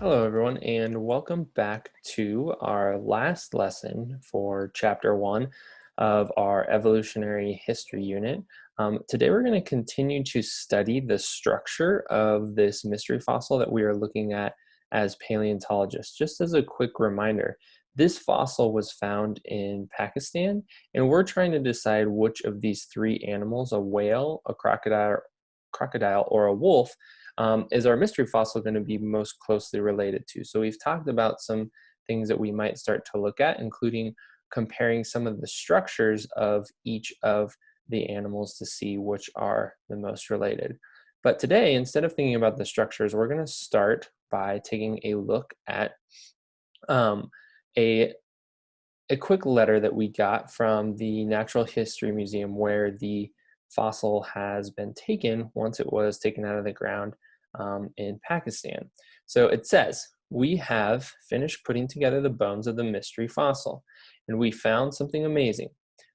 Hello, everyone, and welcome back to our last lesson for Chapter 1 of our Evolutionary History unit. Um, today, we're going to continue to study the structure of this mystery fossil that we are looking at as paleontologists. Just as a quick reminder, this fossil was found in Pakistan, and we're trying to decide which of these three animals, a whale, a crocodile, crocodile or a wolf, um, is our mystery fossil going to be most closely related to? So we've talked about some things that we might start to look at, including comparing some of the structures of each of the animals to see which are the most related. But today, instead of thinking about the structures, we're going to start by taking a look at um, a, a quick letter that we got from the Natural History Museum where the fossil has been taken once it was taken out of the ground um, in Pakistan. So it says, we have finished putting together the bones of the mystery fossil, and we found something amazing.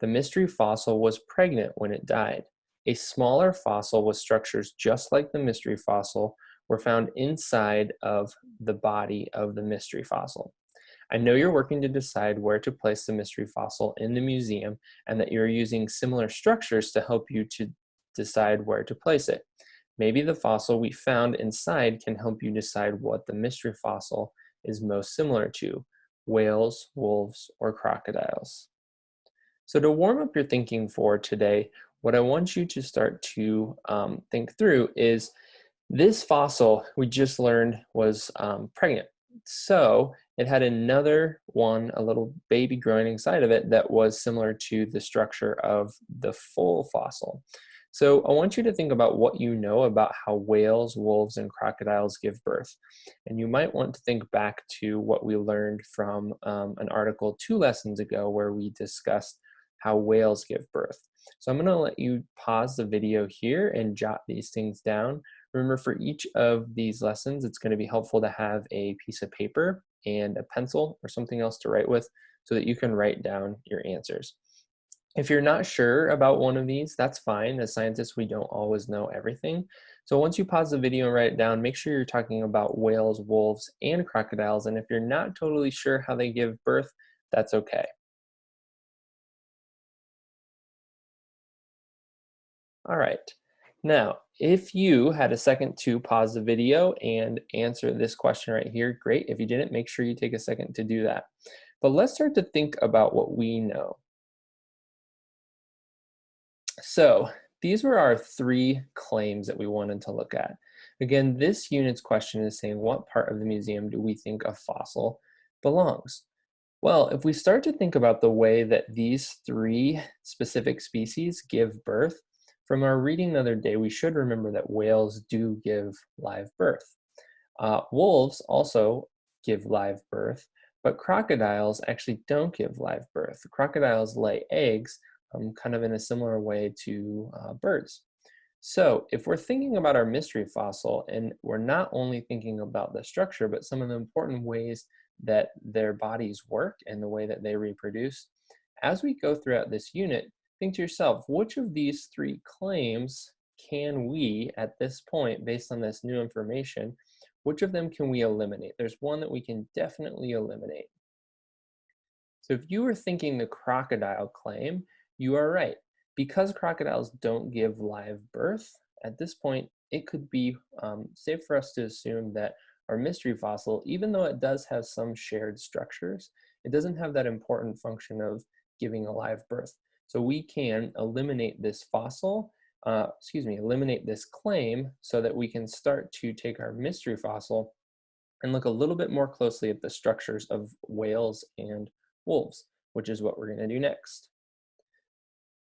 The mystery fossil was pregnant when it died. A smaller fossil with structures just like the mystery fossil were found inside of the body of the mystery fossil. I know you're working to decide where to place the mystery fossil in the museum and that you're using similar structures to help you to decide where to place it. Maybe the fossil we found inside can help you decide what the mystery fossil is most similar to, whales, wolves, or crocodiles. So to warm up your thinking for today, what I want you to start to um, think through is this fossil we just learned was um, pregnant. So it had another one, a little baby growing inside of it that was similar to the structure of the full fossil. So I want you to think about what you know about how whales, wolves, and crocodiles give birth. And you might want to think back to what we learned from um, an article two lessons ago where we discussed how whales give birth. So I'm gonna let you pause the video here and jot these things down. Remember for each of these lessons, it's gonna be helpful to have a piece of paper and a pencil or something else to write with so that you can write down your answers. If you're not sure about one of these, that's fine. As scientists, we don't always know everything. So once you pause the video and write it down, make sure you're talking about whales, wolves, and crocodiles. And if you're not totally sure how they give birth, that's okay. All right. Now, if you had a second to pause the video and answer this question right here, great. If you didn't, make sure you take a second to do that. But let's start to think about what we know. So these were our three claims that we wanted to look at. Again, this unit's question is saying what part of the museum do we think a fossil belongs? Well, if we start to think about the way that these three specific species give birth, from our reading the other day, we should remember that whales do give live birth. Uh, wolves also give live birth, but crocodiles actually don't give live birth. Crocodiles lay eggs, um, kind of in a similar way to uh, birds. So if we're thinking about our mystery fossil and we're not only thinking about the structure, but some of the important ways that their bodies work and the way that they reproduce, as we go throughout this unit, think to yourself, which of these three claims can we, at this point, based on this new information, which of them can we eliminate? There's one that we can definitely eliminate. So if you were thinking the crocodile claim, you are right. Because crocodiles don't give live birth, at this point, it could be um, safe for us to assume that our mystery fossil, even though it does have some shared structures, it doesn't have that important function of giving a live birth. So we can eliminate this fossil, uh, excuse me, eliminate this claim so that we can start to take our mystery fossil and look a little bit more closely at the structures of whales and wolves, which is what we're gonna do next.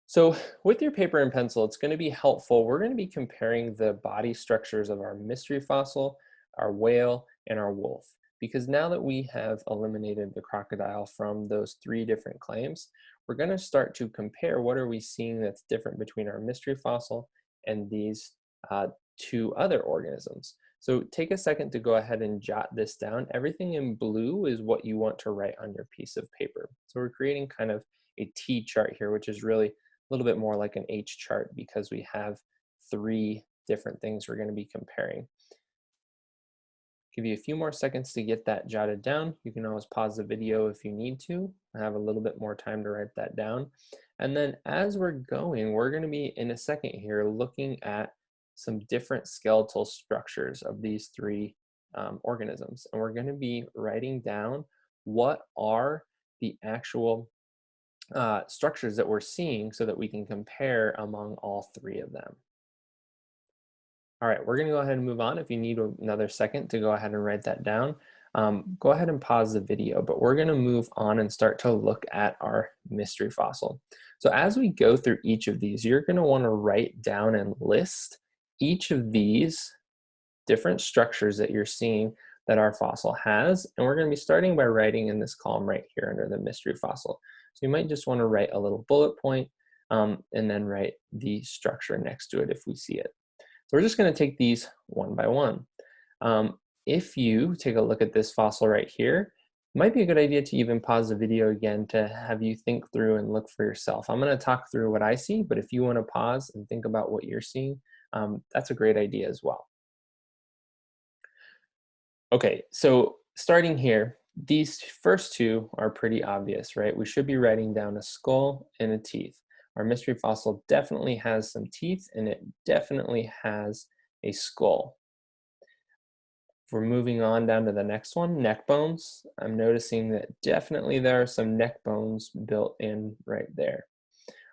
So with your paper and pencil, it's going to be helpful. We're going to be comparing the body structures of our mystery fossil, our whale, and our wolf. Because now that we have eliminated the crocodile from those three different claims, we're going to start to compare what are we seeing that's different between our mystery fossil and these uh, two other organisms. So take a second to go ahead and jot this down. Everything in blue is what you want to write on your piece of paper. So we're creating kind of a T chart here, which is really little bit more like an H chart because we have three different things we're going to be comparing. Give you a few more seconds to get that jotted down. You can always pause the video if you need to. I have a little bit more time to write that down. And then as we're going, we're gonna be in a second here looking at some different skeletal structures of these three um, organisms. And we're gonna be writing down what are the actual uh, structures that we're seeing so that we can compare among all three of them. All right, we're gonna go ahead and move on. If you need another second to go ahead and write that down, um, go ahead and pause the video, but we're gonna move on and start to look at our mystery fossil. So as we go through each of these, you're gonna wanna write down and list each of these different structures that you're seeing that our fossil has. And we're gonna be starting by writing in this column right here under the mystery fossil. So you might just wanna write a little bullet point, um, and then write the structure next to it if we see it. So we're just gonna take these one by one. Um, if you take a look at this fossil right here, might be a good idea to even pause the video again to have you think through and look for yourself. I'm gonna talk through what I see, but if you wanna pause and think about what you're seeing, um, that's a great idea as well. Okay, so starting here, these first two are pretty obvious, right? We should be writing down a skull and a teeth. Our mystery fossil definitely has some teeth and it definitely has a skull. We're moving on down to the next one, neck bones, I'm noticing that definitely there are some neck bones built in right there.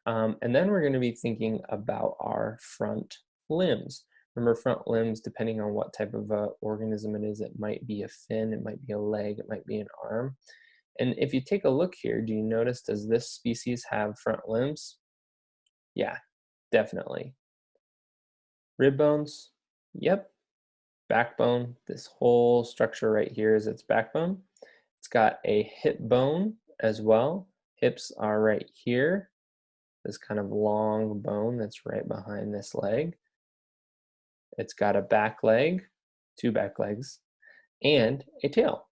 Um, and then we're going to be thinking about our front limbs. Remember front limbs, depending on what type of uh, organism it is, it might be a fin, it might be a leg, it might be an arm. And if you take a look here, do you notice, does this species have front limbs? Yeah, definitely. Rib bones, yep. Backbone, this whole structure right here is its backbone. It's got a hip bone as well. Hips are right here. This kind of long bone that's right behind this leg. It's got a back leg, two back legs, and a tail.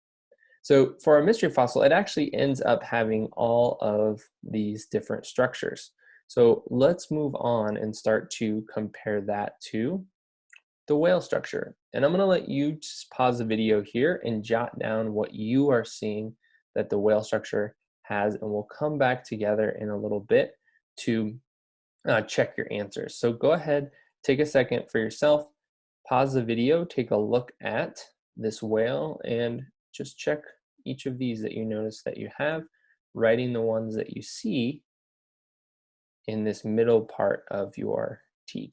So for our mystery fossil, it actually ends up having all of these different structures. So let's move on and start to compare that to the whale structure. And I'm gonna let you just pause the video here and jot down what you are seeing that the whale structure has, and we'll come back together in a little bit to uh, check your answers. So go ahead, take a second for yourself, pause the video, take a look at this whale and just check each of these that you notice that you have, writing the ones that you see in this middle part of your T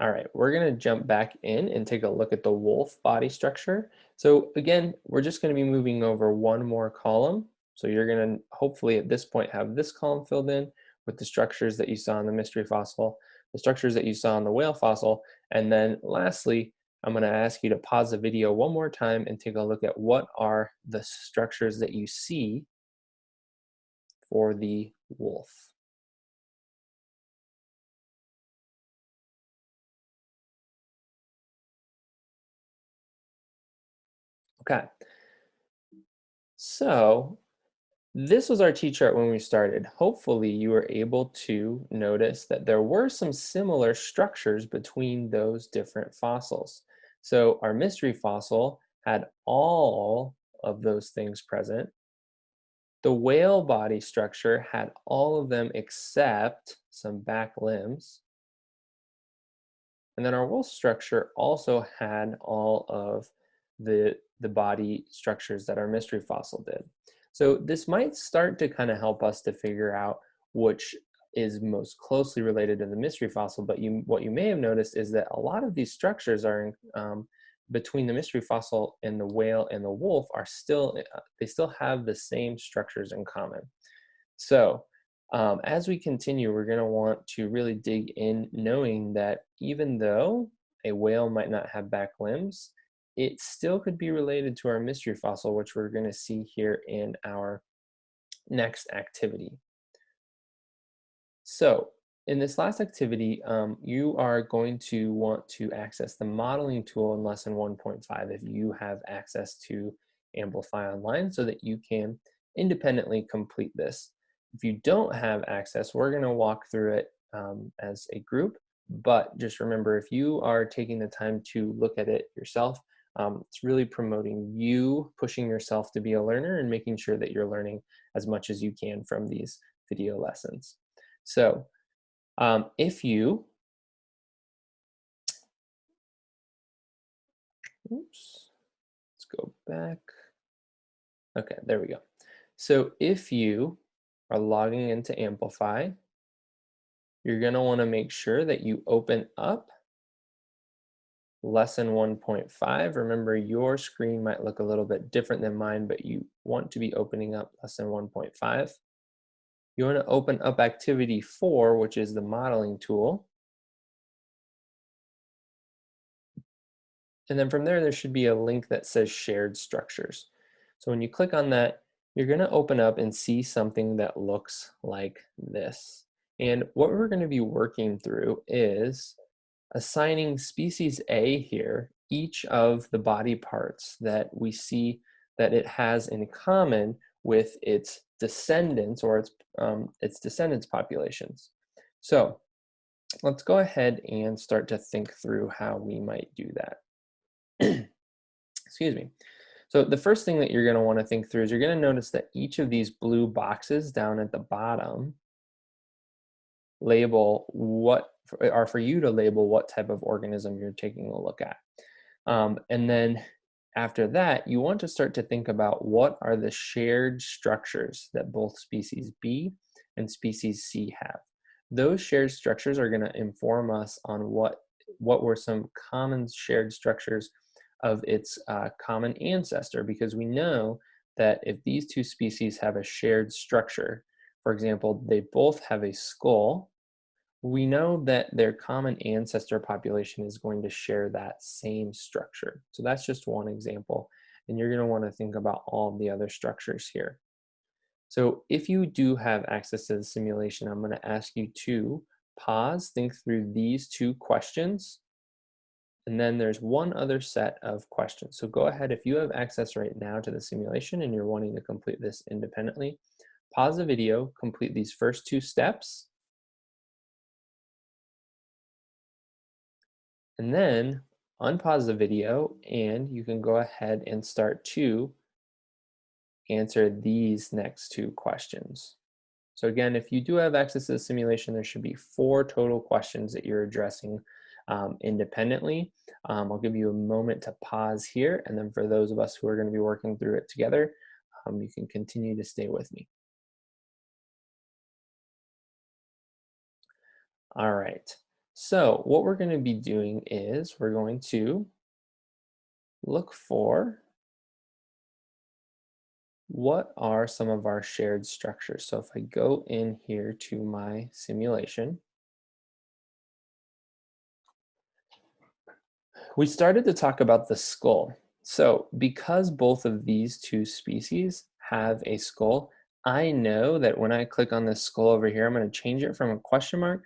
All right, we're gonna jump back in and take a look at the wolf body structure. So again, we're just gonna be moving over one more column. So you're gonna hopefully at this point have this column filled in with the structures that you saw in the mystery fossil, the structures that you saw in the whale fossil, and then lastly, I'm gonna ask you to pause the video one more time and take a look at what are the structures that you see for the wolf. Okay. So this was our T-chart when we started. Hopefully you were able to notice that there were some similar structures between those different fossils. So our mystery fossil had all of those things present. The whale body structure had all of them except some back limbs. And then our wolf structure also had all of the, the body structures that our mystery fossil did. So this might start to kind of help us to figure out which is most closely related to the mystery fossil, but you, what you may have noticed is that a lot of these structures are um, between the mystery fossil and the whale and the wolf are still, uh, they still have the same structures in common. So um, as we continue, we're gonna want to really dig in knowing that even though a whale might not have back limbs, it still could be related to our mystery fossil, which we're going to see here in our next activity. So in this last activity, um, you are going to want to access the modeling tool in lesson 1.5 if you have access to Amplify Online so that you can independently complete this. If you don't have access, we're going to walk through it um, as a group. But just remember, if you are taking the time to look at it yourself, um, it's really promoting you pushing yourself to be a learner and making sure that you're learning as much as you can from these video lessons. So um, if you, oops, let's go back. Okay, there we go. So if you are logging into Amplify, you're gonna wanna make sure that you open up lesson 1.5. Remember your screen might look a little bit different than mine, but you want to be opening up lesson 1.5. You want to open up activity four, which is the modeling tool. And then from there, there should be a link that says shared structures. So when you click on that, you're going to open up and see something that looks like this. And what we're going to be working through is assigning species A here each of the body parts that we see that it has in common with its descendants or its, um, its descendants populations. So let's go ahead and start to think through how we might do that. Excuse me. So the first thing that you're going to want to think through is you're going to notice that each of these blue boxes down at the bottom label what are for you to label what type of organism you're taking a look at. Um, and then after that, you want to start to think about what are the shared structures that both species B and species C have. Those shared structures are going to inform us on what, what were some common shared structures of its uh, common ancestor, because we know that if these two species have a shared structure, for example, they both have a skull we know that their common ancestor population is going to share that same structure. So that's just one example. And you're going to want to think about all the other structures here. So if you do have access to the simulation, I'm going to ask you to pause, think through these two questions, and then there's one other set of questions. So go ahead, if you have access right now to the simulation and you're wanting to complete this independently, pause the video, complete these first two steps, And then unpause the video and you can go ahead and start to answer these next two questions. So again, if you do have access to the simulation, there should be four total questions that you're addressing um, independently. Um, I'll give you a moment to pause here, and then for those of us who are going to be working through it together, um, you can continue to stay with me. All right, so what we're going to be doing is we're going to look for what are some of our shared structures. So if I go in here to my simulation, we started to talk about the skull. So because both of these two species have a skull, I know that when I click on this skull over here, I'm going to change it from a question mark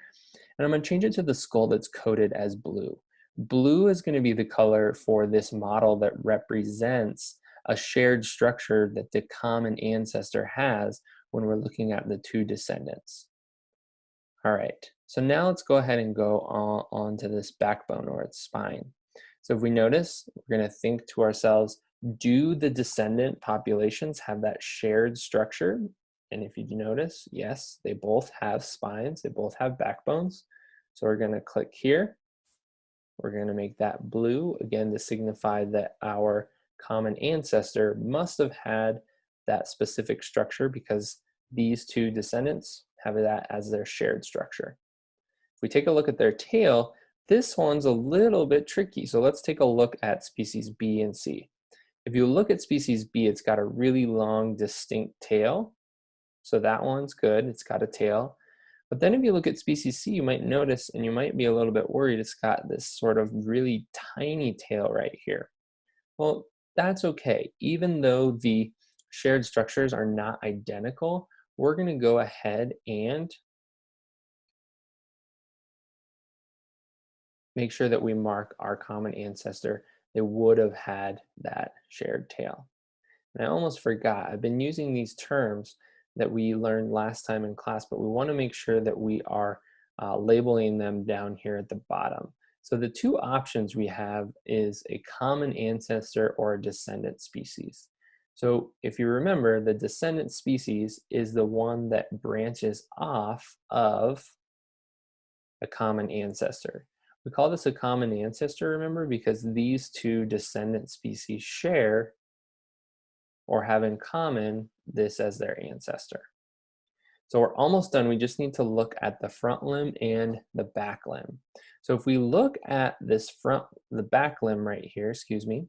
and I'm gonna change it to the skull that's coded as blue. Blue is gonna be the color for this model that represents a shared structure that the common ancestor has when we're looking at the two descendants. All right, so now let's go ahead and go on, on to this backbone or its spine. So if we notice, we're gonna think to ourselves, do the descendant populations have that shared structure and if you notice, yes, they both have spines, they both have backbones. So we're gonna click here. We're gonna make that blue, again, to signify that our common ancestor must have had that specific structure because these two descendants have that as their shared structure. If we take a look at their tail, this one's a little bit tricky. So let's take a look at species B and C. If you look at species B, it's got a really long, distinct tail. So that one's good, it's got a tail. But then if you look at species C, you might notice, and you might be a little bit worried, it's got this sort of really tiny tail right here. Well, that's okay. Even though the shared structures are not identical, we're gonna go ahead and make sure that we mark our common ancestor that would have had that shared tail. And I almost forgot, I've been using these terms that we learned last time in class, but we want to make sure that we are uh, labeling them down here at the bottom. So the two options we have is a common ancestor or a descendant species. So if you remember, the descendant species is the one that branches off of a common ancestor. We call this a common ancestor, remember, because these two descendant species share or have in common this as their ancestor. So we're almost done. We just need to look at the front limb and the back limb. So if we look at this front, the back limb right here, excuse me,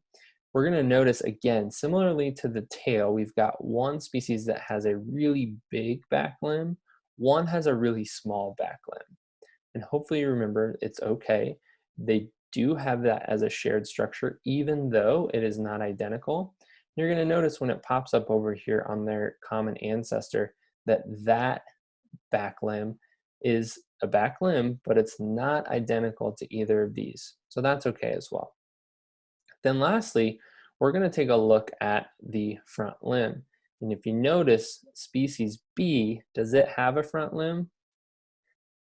we're gonna notice again, similarly to the tail, we've got one species that has a really big back limb, one has a really small back limb. And hopefully you remember it's okay. They do have that as a shared structure, even though it is not identical. You're gonna notice when it pops up over here on their common ancestor that that back limb is a back limb, but it's not identical to either of these. So that's okay as well. Then lastly, we're gonna take a look at the front limb. And if you notice species B, does it have a front limb?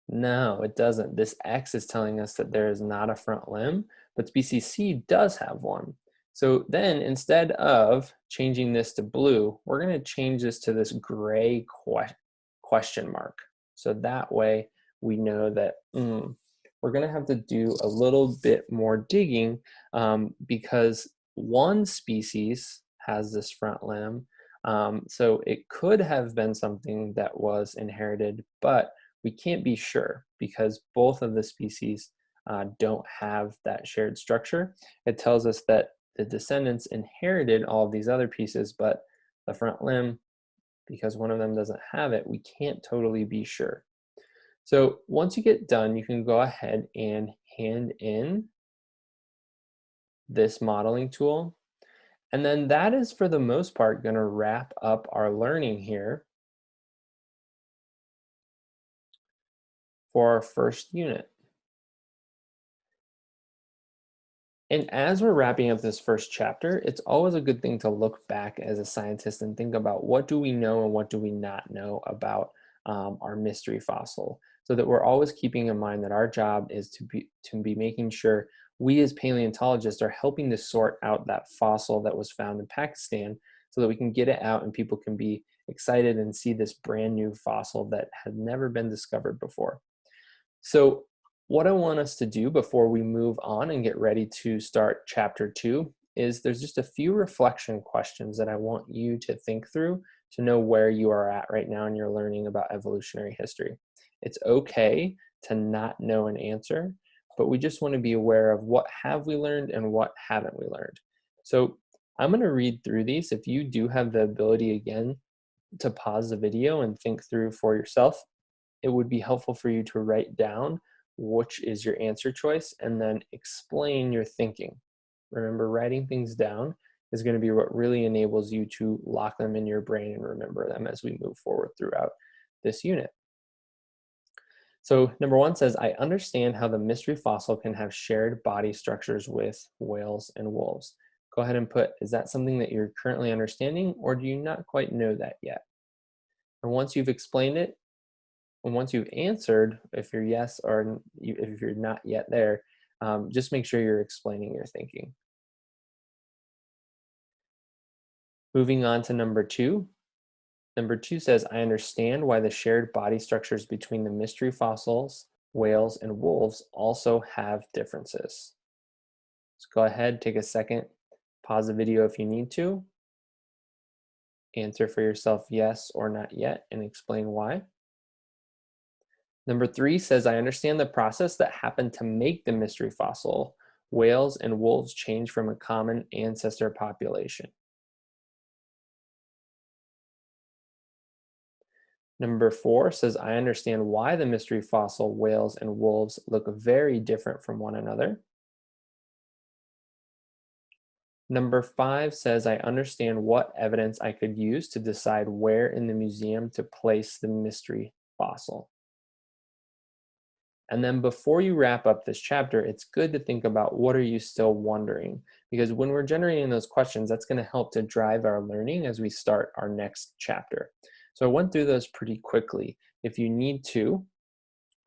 No, it doesn't. This X is telling us that there is not a front limb, but species C does have one. So then instead of changing this to blue, we're gonna change this to this gray question mark. So that way we know that mm, we're gonna have to do a little bit more digging um, because one species has this front limb. Um, so it could have been something that was inherited, but we can't be sure because both of the species uh, don't have that shared structure. It tells us that the descendants inherited all of these other pieces, but the front limb, because one of them doesn't have it, we can't totally be sure. So once you get done, you can go ahead and hand in this modeling tool. And then that is, for the most part, going to wrap up our learning here for our first unit. And as we're wrapping up this first chapter, it's always a good thing to look back as a scientist and think about what do we know and what do we not know about um, our mystery fossil so that we're always keeping in mind that our job is to be, to be making sure we as paleontologists are helping to sort out that fossil that was found in Pakistan so that we can get it out and people can be excited and see this brand new fossil that had never been discovered before. So what I want us to do before we move on and get ready to start chapter two is there's just a few reflection questions that I want you to think through to know where you are at right now in your learning about evolutionary history. It's okay to not know an answer, but we just want to be aware of what have we learned and what haven't we learned. So I'm going to read through these. If you do have the ability again to pause the video and think through for yourself, it would be helpful for you to write down which is your answer choice, and then explain your thinking. Remember, writing things down is going to be what really enables you to lock them in your brain and remember them as we move forward throughout this unit. So number one says, I understand how the mystery fossil can have shared body structures with whales and wolves. Go ahead and put, is that something that you're currently understanding or do you not quite know that yet? And once you've explained it, and once you've answered, if you're yes or if you're not yet there, um, just make sure you're explaining your thinking. Moving on to number two. Number two says, I understand why the shared body structures between the mystery fossils, whales, and wolves also have differences. So go ahead, take a second, pause the video if you need to, answer for yourself yes or not yet, and explain why. Number three says, I understand the process that happened to make the mystery fossil. Whales and wolves change from a common ancestor population. Number four says, I understand why the mystery fossil whales and wolves look very different from one another. Number five says, I understand what evidence I could use to decide where in the museum to place the mystery fossil. And then before you wrap up this chapter, it's good to think about what are you still wondering? Because when we're generating those questions, that's gonna help to drive our learning as we start our next chapter. So I went through those pretty quickly. If you need to,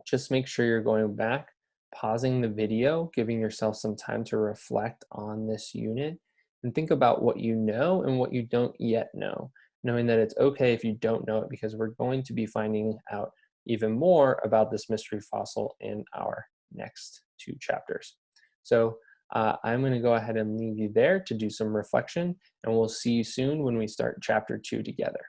just make sure you're going back, pausing the video, giving yourself some time to reflect on this unit, and think about what you know and what you don't yet know, knowing that it's okay if you don't know it because we're going to be finding out even more about this mystery fossil in our next two chapters. So uh, I'm going to go ahead and leave you there to do some reflection, and we'll see you soon when we start chapter two together.